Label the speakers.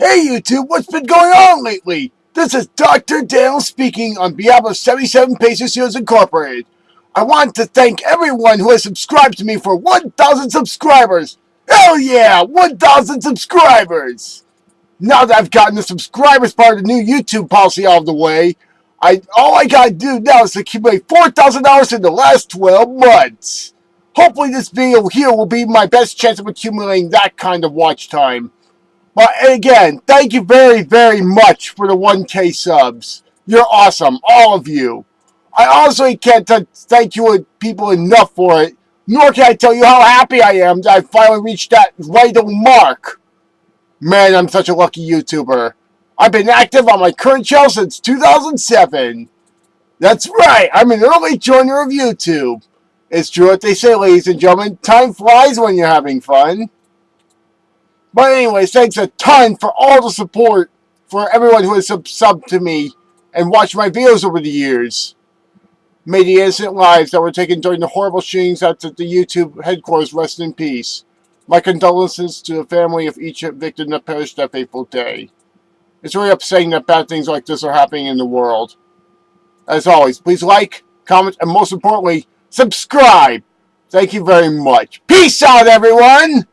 Speaker 1: Hey YouTube, what's been going on lately? This is Dr. Dale speaking on behalf of 77 Pacers Heroes Incorporated. I want to thank everyone who has subscribed to me for 1,000 subscribers. Hell yeah, 1,000 subscribers! Now that I've gotten the subscribers part of the new YouTube policy out of the way, I all I gotta do now is accumulate $4,000 in the last 12 months. Hopefully this video here will be my best chance of accumulating that kind of watch time. But again, thank you very, very much for the 1K subs. You're awesome, all of you. I honestly can't thank you people enough for it, nor can I tell you how happy I am that I finally reached that vital mark. Man, I'm such a lucky YouTuber. I've been active on my current channel since 2007. That's right, I'm an early joiner of YouTube. It's true what they say, ladies and gentlemen. Time flies when you're having fun. But anyways, thanks a ton for all the support for everyone who has sub subbed to me and watched my videos over the years. May the innocent lives that were taken during the horrible shootings at the YouTube headquarters rest in peace. My condolences to the family of each victim that perished that fateful day. It's really upsetting that bad things like this are happening in the world. As always, please like, comment, and most importantly, subscribe. Thank you very much. Peace out, everyone!